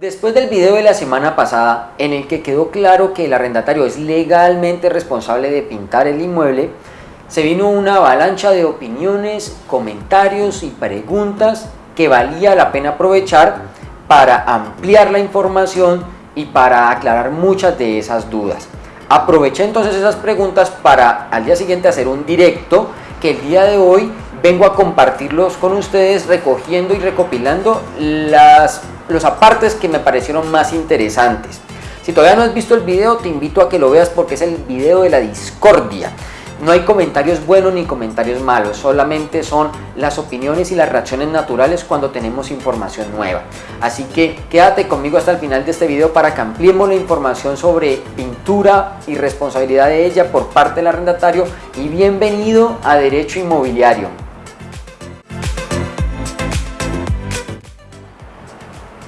Después del video de la semana pasada en el que quedó claro que el arrendatario es legalmente responsable de pintar el inmueble, se vino una avalancha de opiniones, comentarios y preguntas que valía la pena aprovechar para ampliar la información y para aclarar muchas de esas dudas. Aproveché entonces esas preguntas para al día siguiente hacer un directo que el día de hoy vengo a compartirlos con ustedes recogiendo y recopilando las, los apartes que me parecieron más interesantes. Si todavía no has visto el video, te invito a que lo veas porque es el video de la discordia. No hay comentarios buenos ni comentarios malos, solamente son las opiniones y las reacciones naturales cuando tenemos información nueva. Así que quédate conmigo hasta el final de este video para que ampliemos la información sobre pintura y responsabilidad de ella por parte del arrendatario y bienvenido a Derecho Inmobiliario.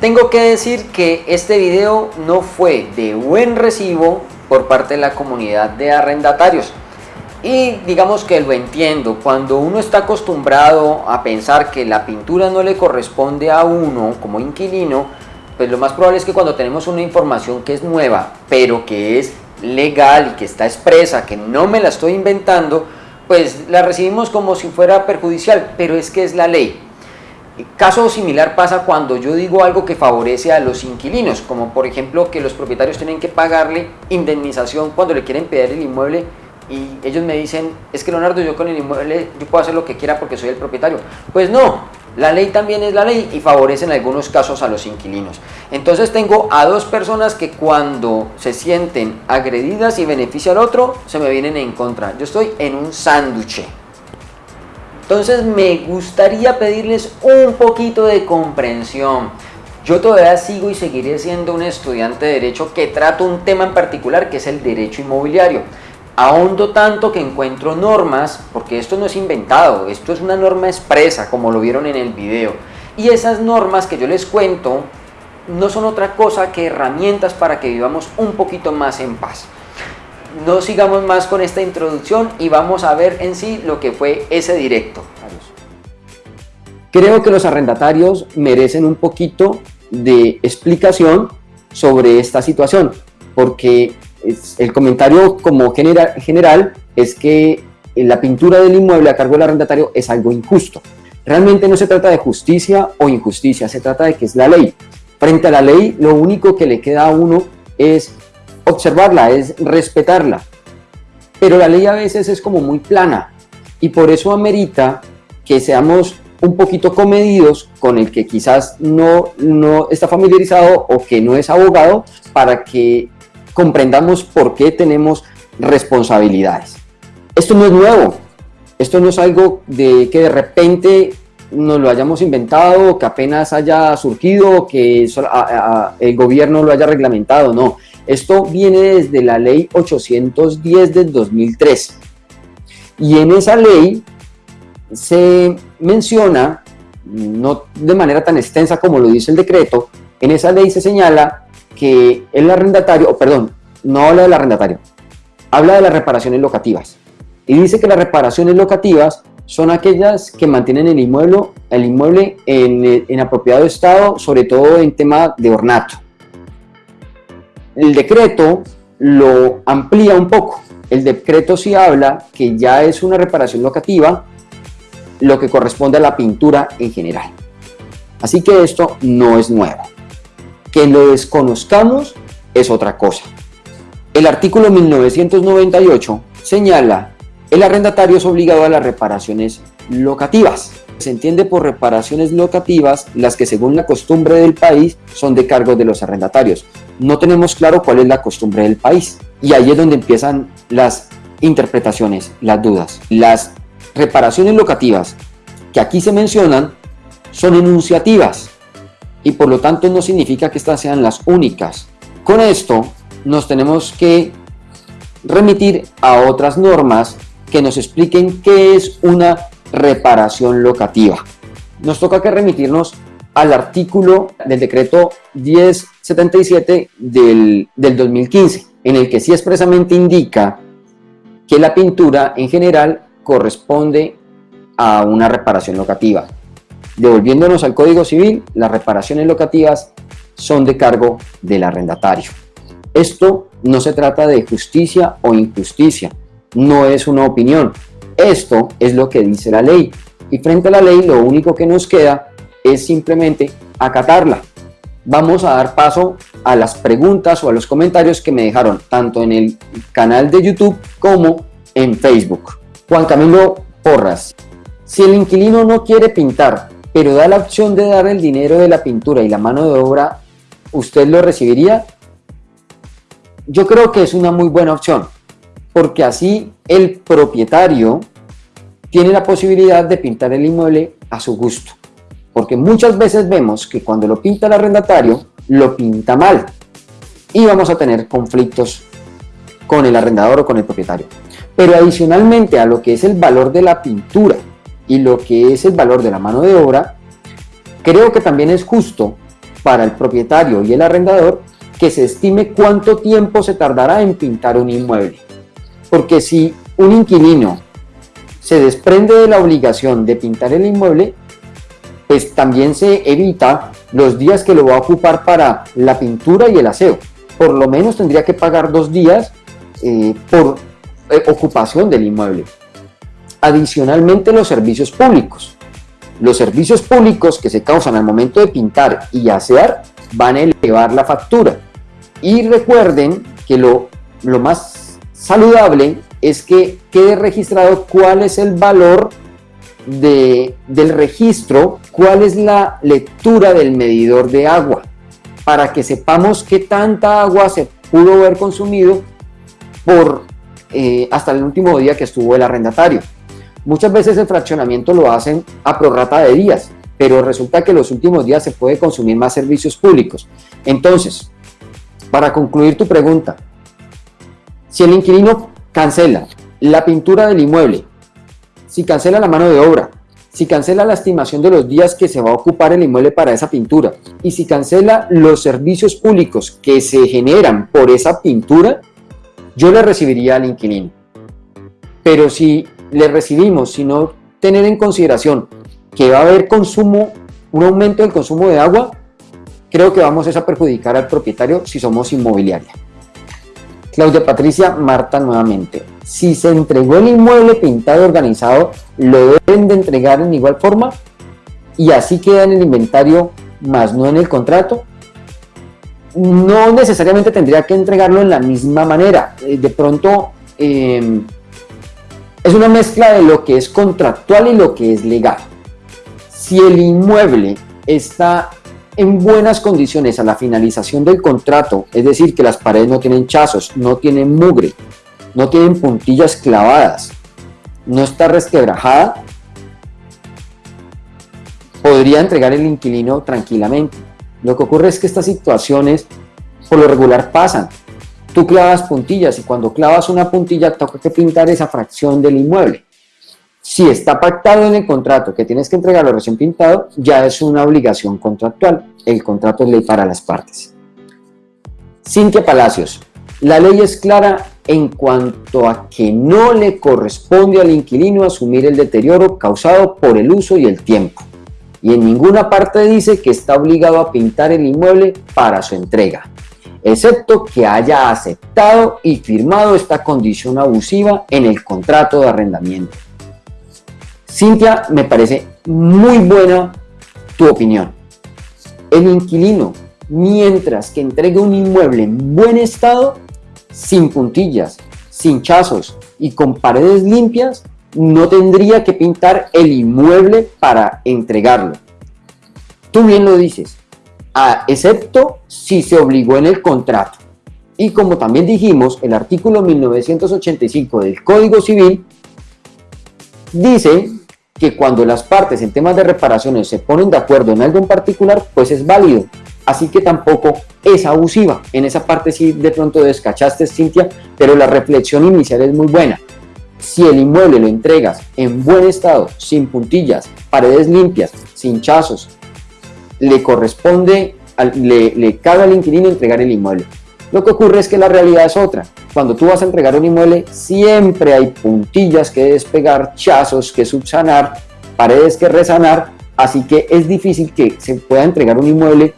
Tengo que decir que este video no fue de buen recibo por parte de la comunidad de arrendatarios. Y digamos que lo entiendo, cuando uno está acostumbrado a pensar que la pintura no le corresponde a uno como inquilino, pues lo más probable es que cuando tenemos una información que es nueva, pero que es legal y que está expresa, que no me la estoy inventando, pues la recibimos como si fuera perjudicial, pero es que es la ley. Caso similar pasa cuando yo digo algo que favorece a los inquilinos, como por ejemplo que los propietarios tienen que pagarle indemnización cuando le quieren pedir el inmueble y ellos me dicen, es que Leonardo, yo con el inmueble yo puedo hacer lo que quiera porque soy el propietario. Pues no, la ley también es la ley y favorece en algunos casos a los inquilinos. Entonces tengo a dos personas que cuando se sienten agredidas y beneficia al otro, se me vienen en contra. Yo estoy en un sándwich. Entonces me gustaría pedirles un poquito de comprensión. Yo todavía sigo y seguiré siendo un estudiante de Derecho que trato un tema en particular que es el Derecho Inmobiliario. Ahondo tanto que encuentro normas, porque esto no es inventado, esto es una norma expresa como lo vieron en el video. Y esas normas que yo les cuento no son otra cosa que herramientas para que vivamos un poquito más en paz no sigamos más con esta introducción y vamos a ver en sí lo que fue ese directo. Creo que los arrendatarios merecen un poquito de explicación sobre esta situación, porque el comentario como general, general es que la pintura del inmueble a cargo del arrendatario es algo injusto. Realmente no se trata de justicia o injusticia, se trata de que es la ley. Frente a la ley, lo único que le queda a uno es observarla, es respetarla. Pero la ley a veces es como muy plana y por eso amerita que seamos un poquito comedidos con el que quizás no, no está familiarizado o que no es abogado para que comprendamos por qué tenemos responsabilidades. Esto no es nuevo, esto no es algo de que de repente nos lo hayamos inventado, que apenas haya surgido, que el gobierno lo haya reglamentado, no. Esto viene desde la ley 810 del 2003. Y en esa ley se menciona, no de manera tan extensa como lo dice el decreto, en esa ley se señala que el arrendatario, o perdón, no habla del arrendatario, habla de las reparaciones locativas. Y dice que las reparaciones locativas son aquellas que mantienen el inmueble, en, en apropiado estado, sobre todo en tema de ornato. El decreto lo amplía un poco. El decreto sí habla que ya es una reparación locativa lo que corresponde a la pintura en general. Así que esto no es nuevo. Que lo desconozcamos es otra cosa. El artículo 1998 señala el arrendatario es obligado a las reparaciones locativas. Se entiende por reparaciones locativas las que según la costumbre del país son de cargo de los arrendatarios no tenemos claro cuál es la costumbre del país. Y ahí es donde empiezan las interpretaciones, las dudas. Las reparaciones locativas que aquí se mencionan son enunciativas y por lo tanto no significa que estas sean las únicas. Con esto nos tenemos que remitir a otras normas que nos expliquen qué es una reparación locativa. Nos toca que remitirnos al artículo del decreto 1077 del, del 2015, en el que sí expresamente indica que la pintura en general corresponde a una reparación locativa. Devolviéndonos al Código Civil, las reparaciones locativas son de cargo del arrendatario. Esto no se trata de justicia o injusticia, no es una opinión. Esto es lo que dice la ley. Y frente a la ley lo único que nos queda es simplemente acatarla. Vamos a dar paso a las preguntas o a los comentarios que me dejaron tanto en el canal de YouTube como en Facebook. Juan Camilo Porras. Si el inquilino no quiere pintar, pero da la opción de dar el dinero de la pintura y la mano de obra, ¿usted lo recibiría? Yo creo que es una muy buena opción, porque así el propietario tiene la posibilidad de pintar el inmueble a su gusto. Porque muchas veces vemos que cuando lo pinta el arrendatario, lo pinta mal. Y vamos a tener conflictos con el arrendador o con el propietario. Pero adicionalmente a lo que es el valor de la pintura y lo que es el valor de la mano de obra, creo que también es justo para el propietario y el arrendador que se estime cuánto tiempo se tardará en pintar un inmueble. Porque si un inquilino se desprende de la obligación de pintar el inmueble, pues también se evita los días que lo va a ocupar para la pintura y el aseo. Por lo menos tendría que pagar dos días eh, por eh, ocupación del inmueble. Adicionalmente los servicios públicos. Los servicios públicos que se causan al momento de pintar y asear van a elevar la factura. Y recuerden que lo, lo más saludable es que quede registrado cuál es el valor de, del registro, cuál es la lectura del medidor de agua, para que sepamos qué tanta agua se pudo haber consumido por eh, hasta el último día que estuvo el arrendatario. Muchas veces el fraccionamiento lo hacen a prorrata de días, pero resulta que los últimos días se puede consumir más servicios públicos. Entonces, para concluir tu pregunta, si el inquilino cancela la pintura del inmueble, si cancela la mano de obra, si cancela la estimación de los días que se va a ocupar el inmueble para esa pintura y si cancela los servicios públicos que se generan por esa pintura, yo le recibiría al inquilino. Pero si le recibimos, si no tener en consideración que va a haber consumo, un aumento del consumo de agua, creo que vamos a perjudicar al propietario si somos inmobiliaria. Claudia Patricia Marta nuevamente. Si se entregó el inmueble pintado organizado, ¿lo deben de entregar en igual forma? Y así queda en el inventario, más no en el contrato no necesariamente tendría que entregarlo en la misma manera. Eh, de pronto em, es una mezcla de lo que es contractual y lo que es legal. Si el inmueble está en buenas condiciones a la finalización del contrato, es decir, que las paredes no tienen chazos, no tienen mugre, no tienen puntillas clavadas, no está resquebrajada, podría entregar el inquilino tranquilamente. Lo que ocurre es que estas situaciones por lo regular pasan. Tú clavas puntillas y cuando clavas una puntilla toca que pintar esa fracción del inmueble. Si está pactado en el contrato que tienes que entregarlo recién pintado, ya es una obligación contractual. El contrato es ley para las partes. Cintia Palacios. La ley es clara en cuanto a que no le corresponde al inquilino asumir el deterioro causado por el uso y el tiempo y en ninguna parte dice que está obligado a pintar el inmueble para su entrega, excepto que haya aceptado y firmado esta condición abusiva en el contrato de arrendamiento. Cintia, me parece muy buena tu opinión. El inquilino, mientras que entregue un inmueble en buen estado, sin puntillas, sin chazos y con paredes limpias, no tendría que pintar el inmueble para entregarlo. Tú bien lo dices, excepto si se obligó en el contrato. Y como también dijimos, el artículo 1985 del Código Civil dice que cuando las partes en temas de reparaciones se ponen de acuerdo en algo en particular, pues es válido. Así que tampoco es abusiva. En esa parte sí de pronto descachaste, Cintia, pero la reflexión inicial es muy buena. Si el inmueble lo entregas en buen estado, sin puntillas, paredes limpias, sin chazos, le corresponde, le, le al inquilino entregar el inmueble. Lo que ocurre es que la realidad es otra. Cuando tú vas a entregar un inmueble, siempre hay puntillas que despegar, chazos que subsanar, paredes que resanar, así que es difícil que se pueda entregar un inmueble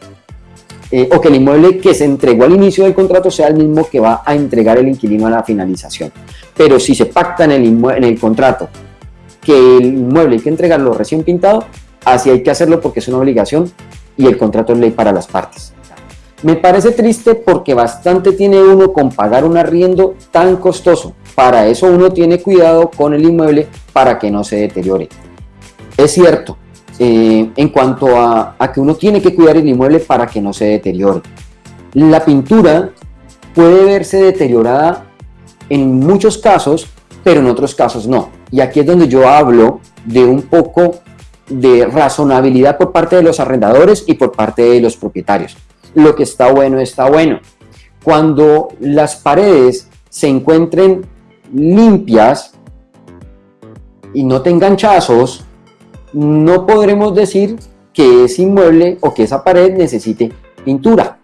eh, o que el inmueble que se entregó al inicio del contrato sea el mismo que va a entregar el inquilino a la finalización. Pero si se pacta en el, en el contrato que el inmueble hay que entregarlo recién pintado, así hay que hacerlo porque es una obligación y el contrato es ley para las partes. Me parece triste porque bastante tiene uno con pagar un arriendo tan costoso. Para eso uno tiene cuidado con el inmueble para que no se deteriore. Es cierto, eh, en cuanto a, a que uno tiene que cuidar el inmueble para que no se deteriore. La pintura puede verse deteriorada en muchos casos, pero en otros casos no. Y aquí es donde yo hablo de un poco de razonabilidad por parte de los arrendadores y por parte de los propietarios. Lo que está bueno está bueno. Cuando las paredes se encuentren limpias y no tengan chazos, no podremos decir que ese inmueble o que esa pared necesite pintura.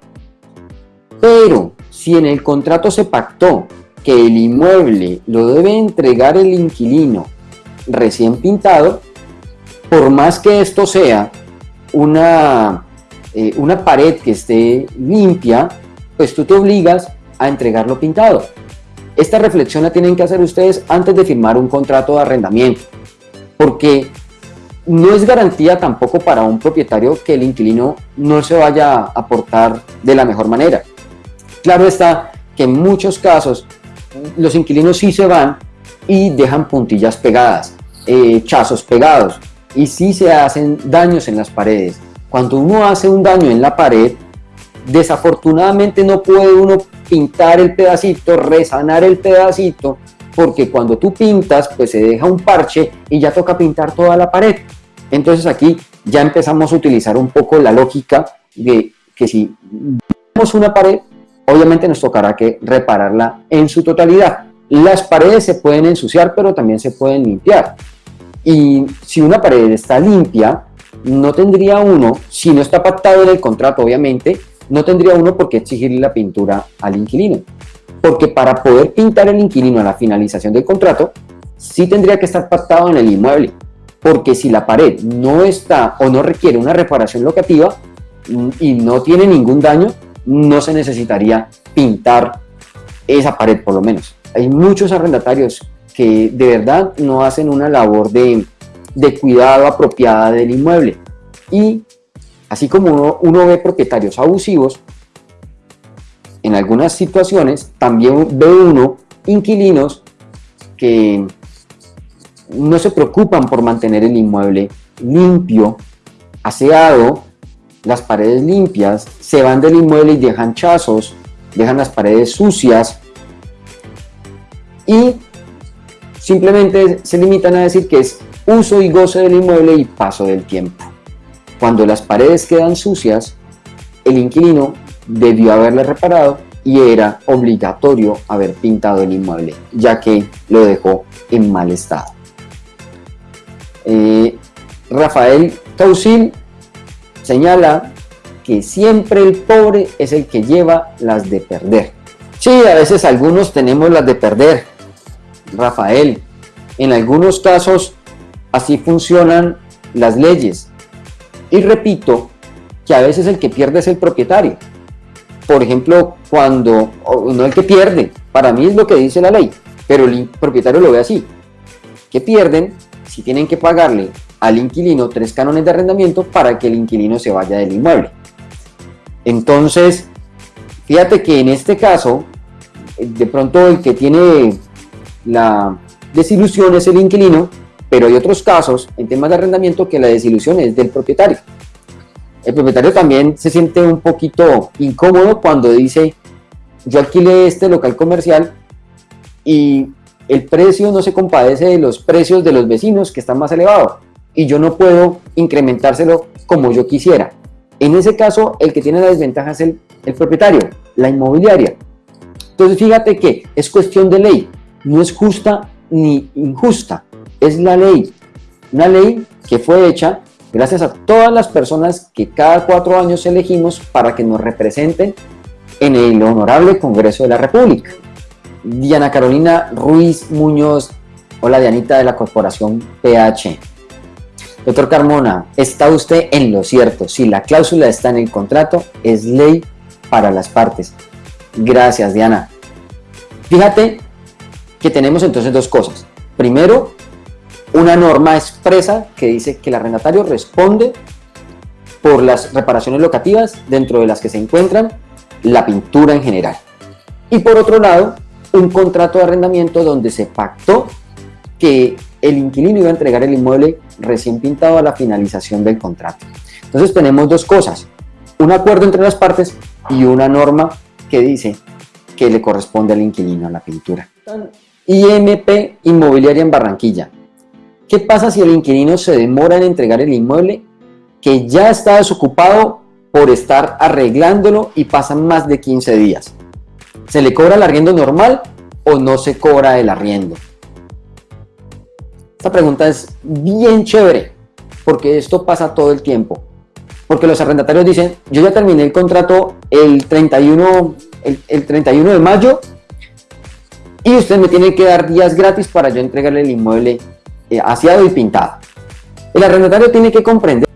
Pero si en el contrato se pactó que el inmueble lo debe entregar el inquilino recién pintado, por más que esto sea una, eh, una pared que esté limpia, pues tú te obligas a entregarlo pintado. Esta reflexión la tienen que hacer ustedes antes de firmar un contrato de arrendamiento, porque no es garantía tampoco para un propietario que el inquilino no se vaya a portar de la mejor manera. Claro está que en muchos casos los inquilinos sí se van y dejan puntillas pegadas, eh, chazos pegados y sí se hacen daños en las paredes. Cuando uno hace un daño en la pared, desafortunadamente no puede uno pintar el pedacito, resanar el pedacito, porque cuando tú pintas, pues se deja un parche y ya toca pintar toda la pared. Entonces aquí ya empezamos a utilizar un poco la lógica de que si vemos una pared, obviamente nos tocará que repararla en su totalidad. Las paredes se pueden ensuciar, pero también se pueden limpiar. Y si una pared está limpia, no tendría uno, si no está pactado en el contrato, obviamente, no tendría uno por qué exigirle la pintura al inquilino. Porque para poder pintar el inquilino a la finalización del contrato, sí tendría que estar pactado en el inmueble. Porque si la pared no está o no requiere una reparación locativa mm, y no tiene ningún daño, no se necesitaría pintar esa pared por lo menos. Hay muchos arrendatarios que de verdad no hacen una labor de, cuidado apropiada del inmueble. Y así como uno, uno ve propietarios abusivos, en algunas situaciones también ve uno inquilinos que no se preocupan por mantener el inmueble limpio, aseado, las paredes limpias, se van del inmueble y dejan chazos, dejan las paredes sucias y simplemente se limitan a decir que es uso y goce del inmueble y paso del tiempo. Cuando las paredes quedan sucias, el inquilino debió haberle reparado y era obligatorio haber pintado el inmueble, ya que lo dejó en mal estado. Eh, Rafael Tausil señala que siempre el pobre es el que lleva las de perder. Sí, a veces algunos tenemos las de perder, Rafael. En algunos casos así funcionan las leyes. Y repito que a veces el que pierde es el propietario. Por ejemplo, cuando, no el que pierde, para mí es lo que dice la ley, pero el propietario lo ve así. Que pierden si tienen que pagarle al inquilino tres cánones de arrendamiento para que el inquilino se vaya del inmueble. Entonces, fíjate que en este caso, de pronto el que tiene la desilusión es el inquilino, pero hay otros casos en temas de arrendamiento que la desilusión es del propietario. El propietario también se siente un poquito incómodo cuando dice, yo alquilé este local comercial y el precio no se compadece de los precios de los vecinos que están más elevados y yo no puedo incrementárselo como yo quisiera. En ese caso, el que tiene la desventaja es el, el propietario, la inmobiliaria. Entonces, fíjate que es cuestión de ley, no es justa ni injusta, es la ley. Una ley que fue hecha gracias a todas las personas que cada cuatro años elegimos para que nos representen en el Honorable Congreso de la República. Diana Carolina Ruiz Muñoz, hola Dianita de la Corporación PH. Doctor Carmona, está usted en lo cierto. Si la cláusula está en el contrato, es ley para las partes. Gracias, Diana. Fíjate que tenemos entonces dos cosas. Primero, una norma expresa que dice que el arrendatario responde por las reparaciones locativas dentro de las que se encuentran la pintura en general. Y por otro lado, un contrato de arrendamiento donde se pactó que el inquilino iba a entregar el inmueble recién pintado a la finalización del contrato. Entonces tenemos dos cosas, un acuerdo entre las partes y una norma que dice que le corresponde al inquilino a la pintura. IMP Inmobiliaria en Barranquilla. ¿Qué pasa si el inquilino se demora en entregar el inmueble que ya está desocupado por estar arreglándolo y pasan más de 15 días? ¿Se le cobra el arriendo normal o no se cobra el arriendo? Esta pregunta es bien chévere porque esto pasa todo el tiempo. Porque los arrendatarios dicen, yo ya terminé el contrato el 31, el, 31 de mayo y usted me tiene que dar días gratis para yo entregarle el inmueble eh, y pintado. El arrendatario tiene que comprender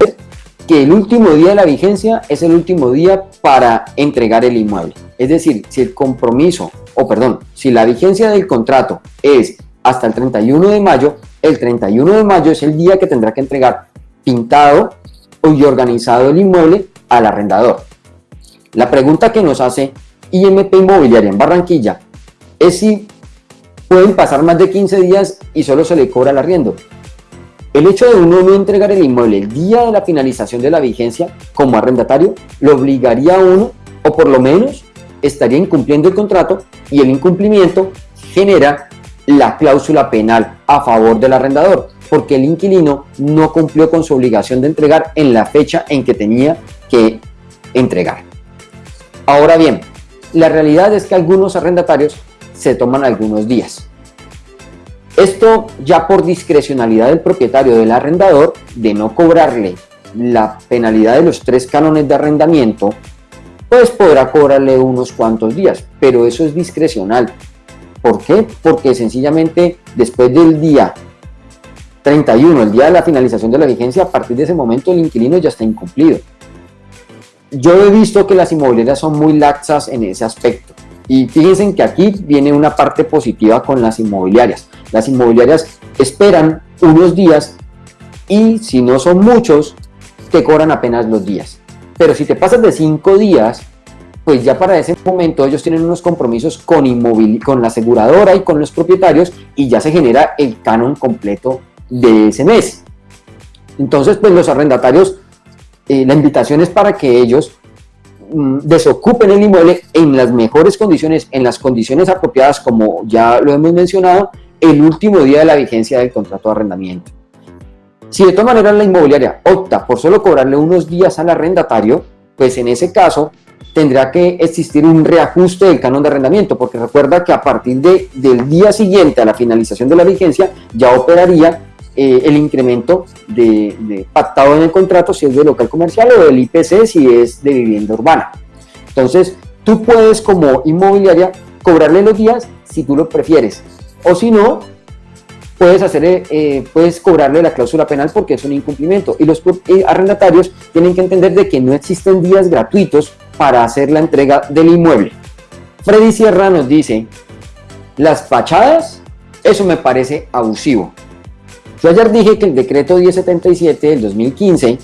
que el último día de la vigencia es el último día para entregar el inmueble. Es decir, si el compromiso, o perdón, si la vigencia del contrato es hasta el 31 de mayo, el 31 de mayo es el día que tendrá que entregar pintado y organizado el inmueble al arrendador. La pregunta que nos hace IMP Inmobiliaria en Barranquilla es si pueden pasar más de 15 días y solo se le cobra el arriendo. El hecho de uno no entregar el inmueble el día de la finalización de la vigencia como arrendatario lo obligaría a uno, o por lo menos estaría incumpliendo el contrato y el incumplimiento genera la cláusula penal a favor del arrendador, porque el inquilino no cumplió con su obligación de entregar en la fecha en que tenía que entregar. Ahora bien, la realidad es que algunos arrendatarios se toman algunos días. Esto ya por discrecionalidad del propietario del arrendador de no cobrarle la penalidad de los tres cánones de arrendamiento, pues podrá cobrarle unos cuantos días, pero eso es discrecional. ¿Por qué? Porque sencillamente después del día 31, el día de la finalización de la vigencia, a partir de ese momento el inquilino ya está incumplido. Yo he visto que las inmobiliarias son muy laxas en ese aspecto. Y fíjense que aquí viene una parte positiva con las inmobiliarias. Las inmobiliarias esperan unos días y si no son muchos, te cobran apenas los días. Pero si te pasas de cinco días, pues ya para ese momento ellos tienen unos compromisos con, con la aseguradora y con los propietarios y ya se genera el canon completo de ese mes. Entonces, pues los arrendatarios, eh, la invitación es para que ellos desocupen el inmueble en las mejores condiciones, en las condiciones apropiadas, como ya lo hemos mencionado, el último día de la vigencia del contrato de arrendamiento. Si de todas maneras la inmobiliaria opta por solo cobrarle unos días al arrendatario, pues en ese caso tendrá que existir un reajuste del canon de arrendamiento, porque recuerda que a partir de, del día siguiente a la finalización de la vigencia ya operaría eh, el incremento de, pactado en el contrato si es de local comercial o del IPC si es de vivienda urbana. Entonces, tú puedes como inmobiliaria cobrarle los días si tú lo prefieres. O si no, puedes, hacer, eh, puedes cobrarle la cláusula penal porque es un incumplimiento. Y los eh, arrendatarios tienen que entender de que no existen días gratuitos para hacer la entrega del inmueble. Freddy Sierra nos dice, las fachadas, eso me parece abusivo. Yo ayer dije que el decreto 1077 del 2015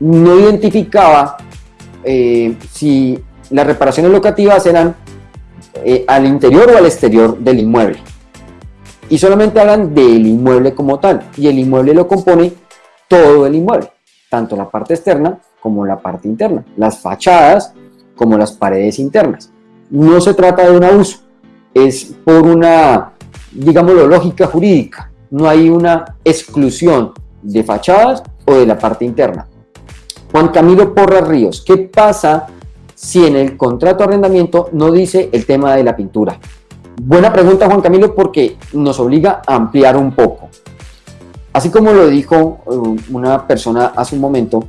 no identificaba eh, si las reparaciones locativas eran eh, al interior o al exterior del inmueble. Y solamente hablan del inmueble como tal. Y el inmueble lo compone todo el inmueble, tanto la parte externa como la parte interna, las fachadas como las paredes internas. No se trata de un abuso, es por una, digámoslo, lógica jurídica no hay una exclusión de fachadas o de la parte interna. Juan Camilo Porras Ríos, ¿qué pasa si en el contrato de arrendamiento no dice el tema de la pintura? Buena pregunta Juan Camilo porque nos obliga a ampliar un poco. Así como lo dijo uh, una persona hace un momento,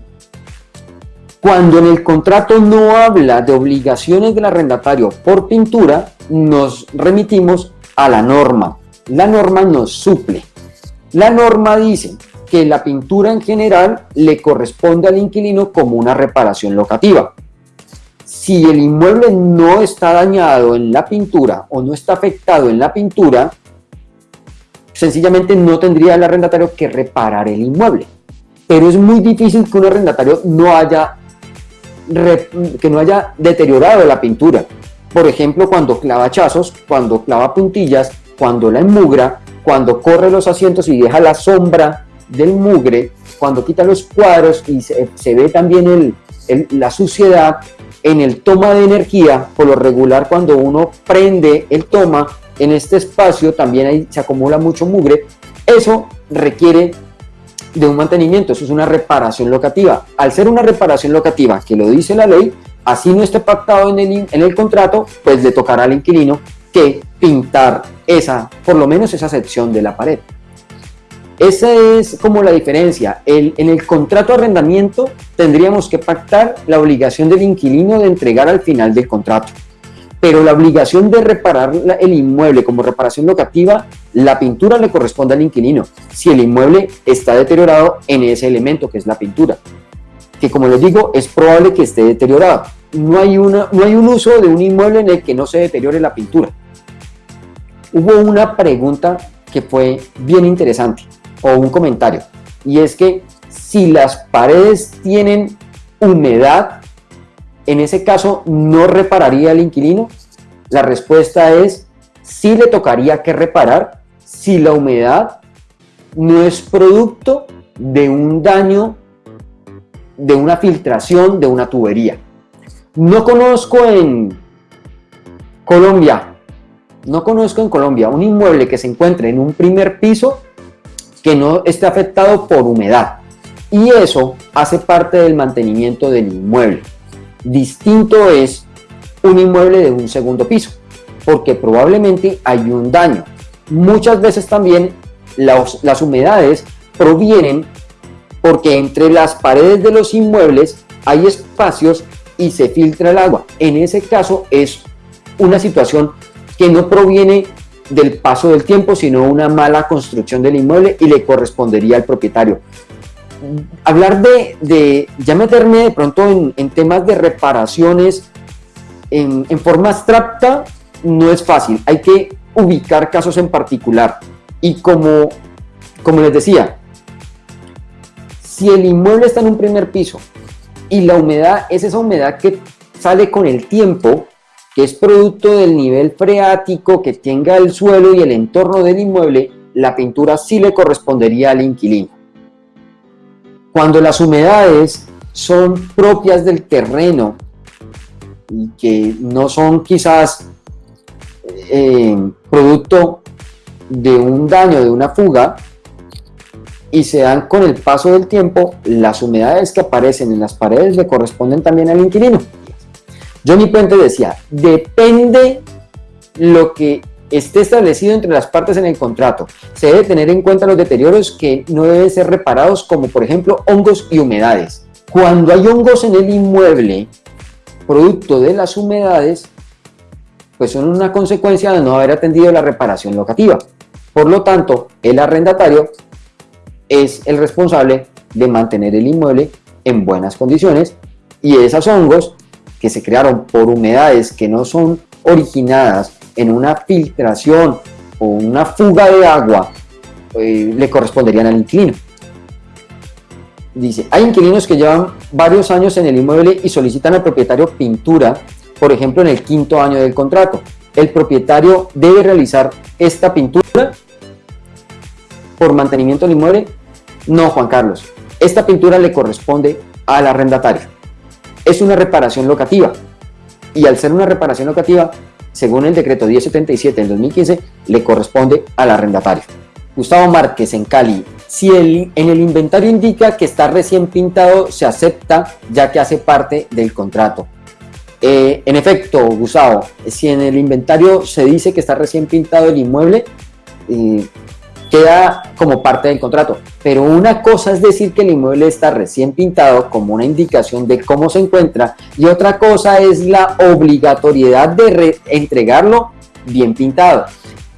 cuando en el contrato no habla de obligaciones del arrendatario por pintura, nos remitimos a la norma. La norma nos suple. La norma dice que la pintura en general le corresponde al inquilino como una reparación locativa. Si el inmueble no está dañado en la pintura o no está afectado en la pintura, sencillamente no tendría el arrendatario que reparar el inmueble. Pero es muy difícil que un arrendatario no haya, que no haya deteriorado la pintura. Por ejemplo, cuando clava chazos, cuando clava puntillas, cuando la enmugra, cuando corre los asientos y deja la sombra del mugre, cuando quita los cuadros y se, ve también la suciedad en el toma de energía, por lo regular cuando uno prende el toma, en este espacio también ahí se acumula mucho mugre, eso requiere de un mantenimiento, eso es una reparación locativa. Al ser una reparación locativa, que lo dice la ley, así no esté pactado en el, en el contrato, pues le tocará al inquilino que pintar esa, por lo menos esa sección de la pared. Esa es como la diferencia. en el contrato de arrendamiento tendríamos que pactar la obligación del inquilino de entregar al final del contrato. Pero la obligación de reparar el inmueble como reparación locativa, la pintura le corresponde al inquilino, si el inmueble está deteriorado en ese elemento que es la pintura. Que como les digo, es probable que esté deteriorado. No hay, no hay un uso de un inmueble en el que no se deteriore la pintura. Hubo una pregunta que fue bien interesante o un comentario. Y es que si las paredes tienen humedad, en ese caso no repararía el inquilino. La respuesta es sí le tocaría que reparar si la humedad no es producto de un daño, de una filtración de una tubería. No conozco en Colombia, no conozco en Colombia un inmueble que se encuentre en un primer piso que no esté afectado por humedad. Y eso hace parte del mantenimiento del inmueble. Distinto es un inmueble de un segundo piso, porque probablemente hay un daño. Muchas veces también las humedades provienen porque entre las paredes de los inmuebles hay espacios y se filtra el agua. En ese caso es una situación que no proviene del paso del tiempo, sino una mala construcción del inmueble y le correspondería al propietario. Hablar de, ya meterme de pronto en, temas de reparaciones en, en forma abstracta no es fácil, hay que ubicar casos en particular. Y como, como les decía, si el inmueble está en un primer piso y la humedad es esa humedad que sale con el tiempo, que es producto del nivel freático que tenga el suelo y el entorno del inmueble, la pintura sí le correspondería al inquilino. Cuando las humedades son propias del terreno y que no son quizás eh, producto de un daño, de una fuga, y se dan con el paso del tiempo, las humedades que aparecen en las paredes le corresponden también al inquilino. Johnny Puente decía, depende lo que esté establecido entre las partes en el contrato. Se debe tener en cuenta los deterioros que no deben ser reparados, como por ejemplo hongos y humedades. Cuando hay hongos en el inmueble, producto de las humedades, pues son una consecuencia de no haber atendido la reparación locativa. Por lo tanto, el arrendatario es el responsable de mantener el inmueble en buenas condiciones y esos hongos que se crearon por humedades que no son originadas en una filtración o una fuga de agua, eh, le corresponderían al inquilino. Dice, hay inquilinos que llevan varios años en el inmueble y solicitan al propietario pintura, por ejemplo en el quinto año del contrato. ¿El propietario debe realizar esta pintura por mantenimiento del inmueble? No, Juan Carlos. Esta pintura le corresponde al arrendatario es una reparación locativa. Y al ser una reparación locativa, según el decreto 1077 del 2015, le corresponde al arrendatario. Gustavo Márquez en Cali, si el, en el inventario indica que está recién pintado, se acepta ya que hace parte del contrato. Eh, en efecto, Gustavo, si en el inventario se dice que está recién pintado el inmueble, eh, queda como parte del contrato. Pero una cosa es decir que el inmueble está recién pintado como una indicación de cómo se encuentra y otra cosa es la obligatoriedad de entregarlo bien pintado.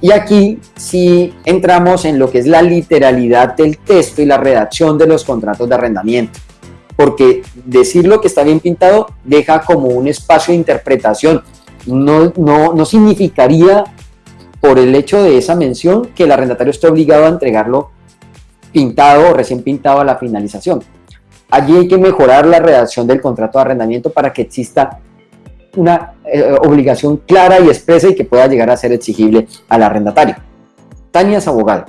Y aquí sí entramos en lo que es la literalidad del texto y la redacción de los contratos de arrendamiento. Porque decir lo que está bien pintado deja como un espacio de interpretación. No, no, no significaría por el hecho de esa mención que el arrendatario esté obligado a entregarlo pintado o recién pintado a la finalización. Allí hay que mejorar la redacción del contrato de arrendamiento para que exista una eh, obligación clara y expresa y que pueda llegar a ser exigible al arrendatario. Tania es abogado.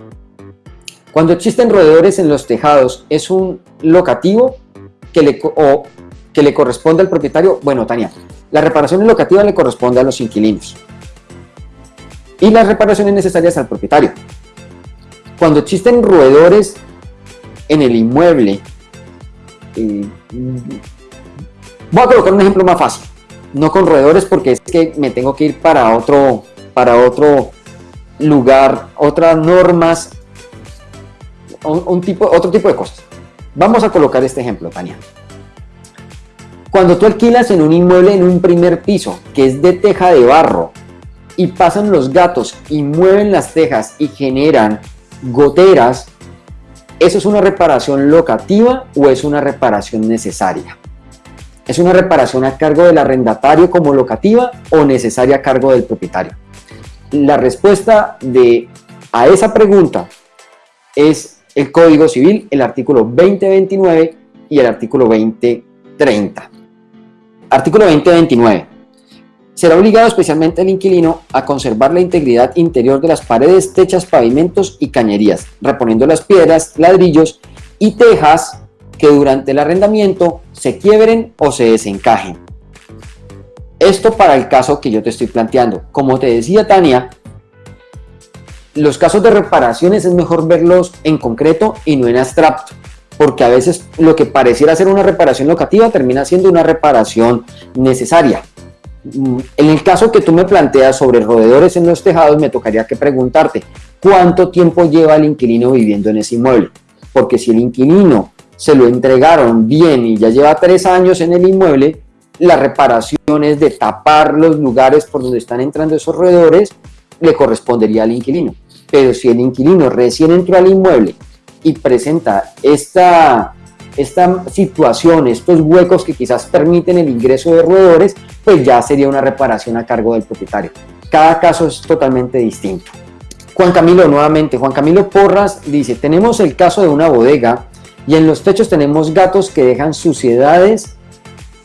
Cuando existen roedores en los tejados, ¿es un locativo que le, que le corresponde al propietario? Bueno, Tania, la reparación locativa le corresponde a los inquilinos y las reparaciones necesarias al propietario. Cuando existen roedores en el inmueble, eh, voy a colocar un ejemplo más fácil no con roedores porque es que me tengo que ir para otro, para otro lugar, otras normas, un, tipo, otro tipo de cosas. Vamos a colocar este ejemplo, Tania. Cuando tú alquilas en un inmueble en un primer piso, que es de teja de barro, y pasan los gatos y mueven las tejas y generan goteras, ¿eso es una reparación locativa o es una reparación necesaria? ¿Es una reparación a cargo del arrendatario como locativa o necesaria a cargo del propietario? La respuesta de, a esa pregunta es el Código Civil, el artículo 2029 y el artículo 2030. Artículo 2029. Será obligado especialmente el inquilino a conservar la integridad interior de las paredes, techas, pavimentos y cañerías, reponiendo las piedras, ladrillos y tejas que durante el arrendamiento se quiebren o se desencajen. Esto para el caso que yo te estoy planteando. Como te decía Tania, los casos de reparaciones es mejor verlos en concreto y no en abstracto, porque a veces lo que pareciera ser una reparación locativa termina siendo una reparación necesaria. Mm, en el caso que tú me planteas sobre roedores en los tejados, me tocaría que preguntarte, ¿cuánto tiempo lleva el inquilino viviendo en ese inmueble? Porque si el inquilino se lo entregaron bien y ya lleva tres años en el inmueble, las reparaciones de tapar los lugares por donde están entrando esos roedores le correspondería al inquilino. Pero si el inquilino recién entró al inmueble y presenta esta, esta situación, estos huecos que quizás permiten el ingreso de roedores, pues ya sería una reparación a cargo del propietario. Cada caso es totalmente distinto. Juan Camilo, nuevamente, Juan Camilo Porras dice, tenemos el caso de una bodega y en los techos tenemos gatos que dejan suciedades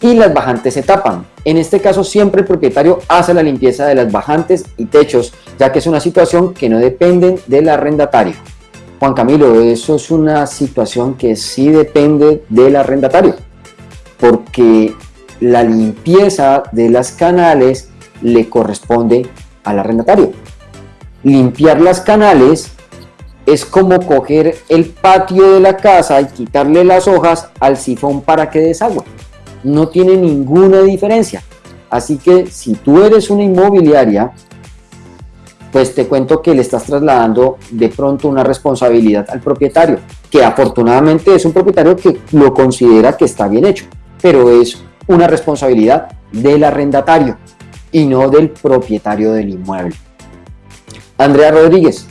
y las bajantes se tapan. En este caso siempre el propietario hace la limpieza de las bajantes y techos, ya que es una situación que no depende del arrendatario. Juan Camilo, eso es una situación que sí depende del arrendatario, porque la limpieza de las canales le corresponde al arrendatario. Limpiar las canales es como coger el patio de la casa y quitarle las hojas al sifón para que desagüe. No tiene ninguna diferencia. Así que si tú eres una inmobiliaria, pues te cuento que le estás trasladando de pronto una responsabilidad al propietario, que afortunadamente es un propietario que lo considera que está bien hecho, pero es una responsabilidad del arrendatario y no del propietario del inmueble. Andrea Rodríguez,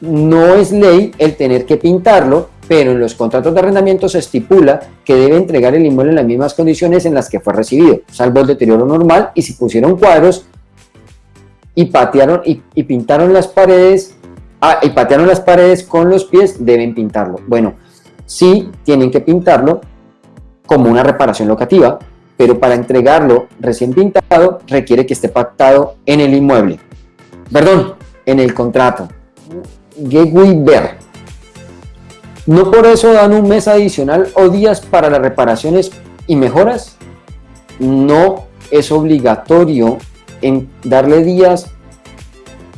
no es ley el tener que pintarlo, pero en los contratos de arrendamiento se estipula que debe entregar el inmueble en las mismas condiciones en las que fue recibido, salvo el deterioro normal y si pusieron cuadros y patearon y, pintaron las paredes ah, y patearon las paredes con los pies, deben pintarlo. Bueno, sí tienen que pintarlo como una reparación locativa, pero para entregarlo recién pintado requiere que esté pactado en el inmueble. Perdón, en el contrato. Ver. ¿No por eso dan un mes adicional o días para las reparaciones y mejoras? No es obligatorio en darle días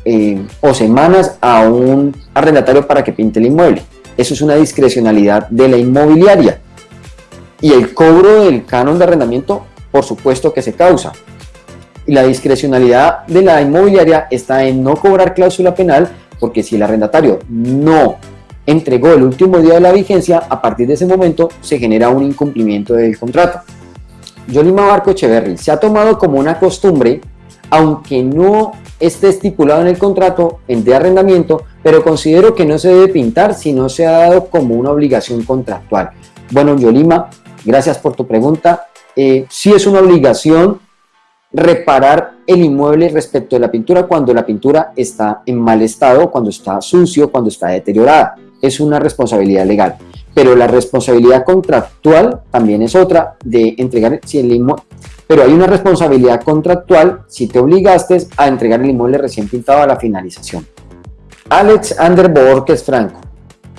eh, o semanas a un arrendatario para que pinte el inmueble. Eso es una discrecionalidad de la inmobiliaria. Y el cobro del canon de arrendamiento, por supuesto que se causa. Y la discrecionalidad de la inmobiliaria está en no cobrar cláusula penal porque si el arrendatario no entregó el último día de la vigencia, a partir de ese momento se genera un incumplimiento del contrato. Yolima Barco Echeverry se ha tomado como una costumbre, aunque no esté estipulado en el contrato en de arrendamiento, pero considero que no se debe pintar si no se ha dado como una obligación contractual. Bueno, Yolima, gracias por tu pregunta. Eh, sí es una obligación reparar el inmueble respecto de la pintura cuando la pintura está en mal estado, cuando está sucio, cuando está deteriorada. Es una responsabilidad legal. Pero la responsabilidad contractual también es otra de entregar si el inmueble pero hay una responsabilidad contractual si te obligaste a entregar el inmueble recién pintado a la finalización. Alex que es Franco.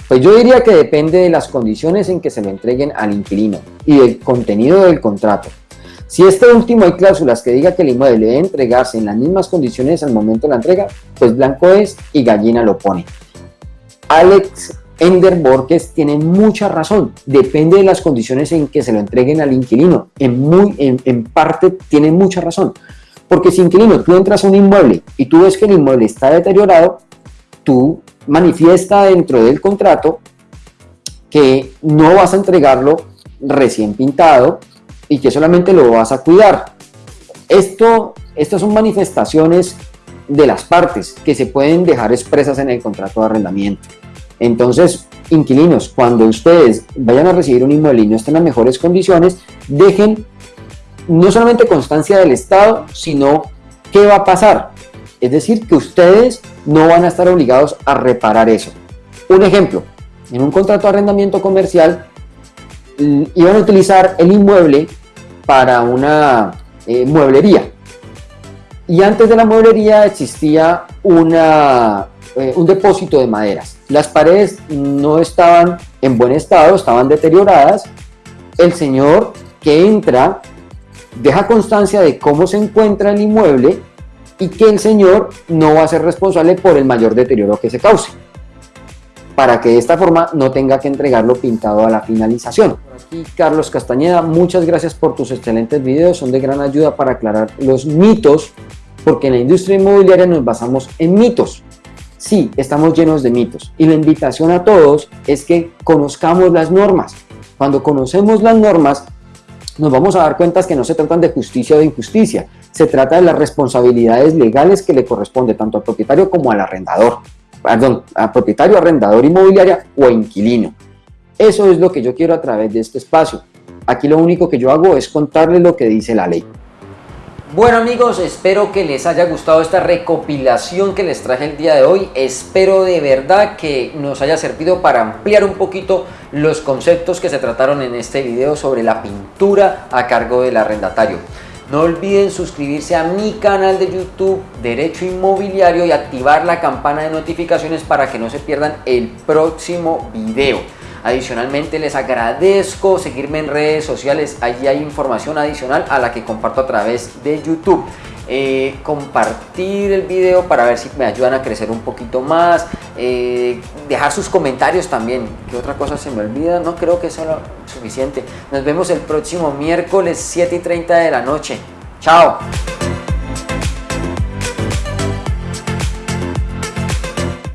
Pues yo diría que depende de las condiciones en que se lo entreguen al inquilino y del contenido del contrato. Si este último hay cláusulas que diga que el inmueble debe entregarse en las mismas condiciones al momento de la entrega, pues blanco es y gallina lo pone. Alex Ender Borges tiene mucha razón, depende de las condiciones en que se lo entreguen al inquilino, en, muy, en, parte tiene mucha razón, porque si inquilino tú entras a un inmueble y tú ves que el inmueble está deteriorado, tú manifiesta dentro del contrato que no vas a entregarlo recién pintado y que solamente lo vas a cuidar. Esto, estas son manifestaciones de las partes que se pueden dejar expresas en el contrato de arrendamiento. Entonces, inquilinos, cuando ustedes vayan a recibir un inmueble y no estén en las mejores condiciones, dejen no solamente constancia del Estado, sino qué va a pasar. Es decir, que ustedes no van a estar obligados a reparar eso. Un ejemplo, en un contrato de arrendamiento comercial iban a utilizar el inmueble para una eh, mueblería. Y antes de la mueblería existía una, eh, un depósito de maderas. Las paredes no estaban en buen estado, estaban deterioradas. El señor que entra deja constancia de cómo se encuentra el inmueble y que el señor no va a ser responsable por el mayor deterioro que se cause para que de esta forma no tenga que entregarlo pintado a la finalización. Carlos Castañeda, muchas gracias por tus excelentes videos, son de gran ayuda para aclarar los mitos, porque en la industria inmobiliaria nos basamos en mitos. Sí, estamos llenos de mitos y la invitación a todos es que conozcamos las normas. Cuando conocemos las normas, nos vamos a dar cuenta que no se tratan de justicia o de injusticia, se trata de las responsabilidades legales que le corresponde tanto al propietario como al arrendador, perdón, al propietario, arrendador inmobiliaria o inquilino. Eso es lo que yo quiero a través de este espacio. Aquí lo único que yo hago es contarle lo que dice la ley. Bueno amigos, espero que les haya gustado esta recopilación que les traje el día de hoy. Espero de verdad que nos haya servido para ampliar un poquito los conceptos que se trataron en este video sobre la pintura a cargo del arrendatario. No olviden suscribirse a mi canal de YouTube Derecho Inmobiliario y activar la campana de notificaciones para que no se pierdan el próximo video. Adicionalmente les agradezco seguirme en redes sociales, allí hay información adicional a la que comparto a través de YouTube. Eh, compartir el video para ver si me ayudan a crecer un poquito más, eh, dejar sus comentarios también, que otra cosa se me olvida, no creo que sea suficiente. Nos vemos el próximo miércoles 7 y 30 de la noche. Chao.